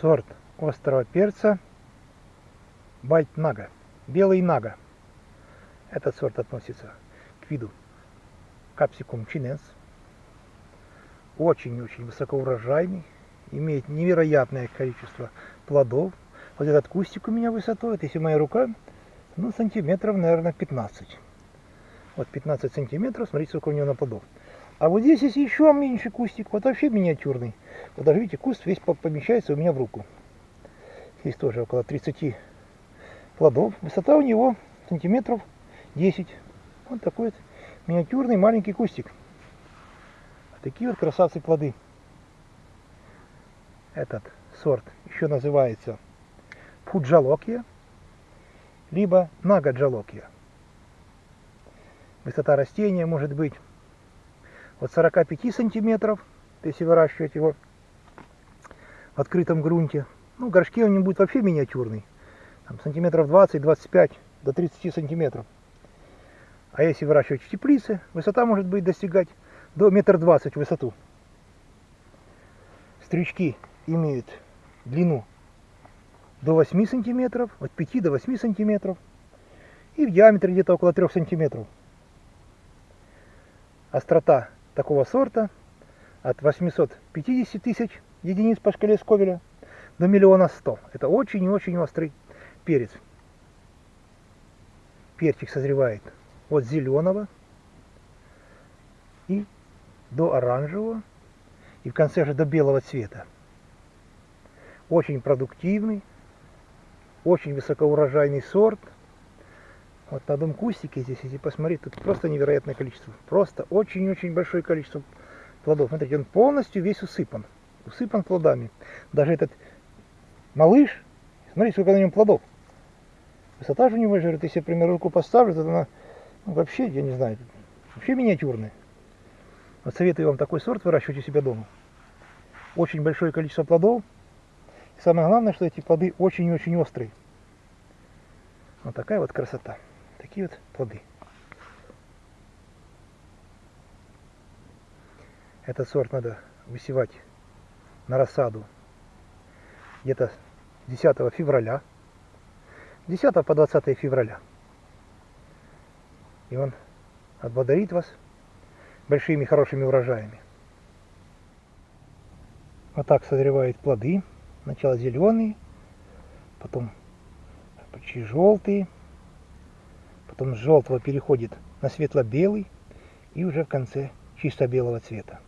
сорт острого перца Байт Нага, белый Нага. Этот сорт относится к виду капсикум чиненс. Очень-очень высокоурожайный, имеет невероятное количество плодов. Вот этот кустик у меня высотой, вот если моя рука, ну сантиметров, наверное, 15. Вот 15 сантиметров, смотрите, сколько у него на плодов. А вот здесь есть еще меньше кустик, вот вообще миниатюрный. Вот даже видите, куст весь помещается у меня в руку. Здесь тоже около 30 плодов. Высота у него сантиметров 10. Вот такой вот миниатюрный маленький кустик. Такие вот красавцы плоды. Этот сорт еще называется фуджалокия, либо нагаджалокия. Высота растения может быть от 45 сантиметров, если выращивать его в открытом грунте. Ну, в горшке он не будет вообще миниатюрный. Там, сантиметров 20-25 до 30 сантиметров. А если выращивать в теплице, высота может быть достигать до метр двадцать в высоту. Стрючки имеют длину до 8 сантиметров, от 5 до 8 сантиметров. И в диаметре где-то около 3 сантиметров. Острота такого сорта от 850 тысяч единиц по шкале Сковеля до миллиона сто. Это очень и очень острый перец. Перчик созревает от зеленого и до оранжевого и в конце же до белого цвета. Очень продуктивный, очень высокоурожайный сорт. Вот на одном кустике здесь, если посмотреть, тут просто невероятное количество. Просто очень-очень большое количество плодов. Смотрите, он полностью весь усыпан. Усыпан плодами. Даже этот малыш, смотрите, сколько на нем плодов. Высота же у него, если я, например, руку поставлю, то она ну, вообще, я не знаю, вообще миниатюрная. Вот советую вам такой сорт выращивать у себя дома. Очень большое количество плодов. И самое главное, что эти плоды очень и очень острые. Вот такая вот красота. Такие вот плоды. Этот сорт надо высевать на рассаду где-то 10 февраля. 10 по 20 февраля. И он отблагодарит вас большими хорошими урожаями. Вот так созревают плоды. Сначала зеленые, потом почти желтые, потом с желтого переходит на светло-белый и уже в конце чисто белого цвета.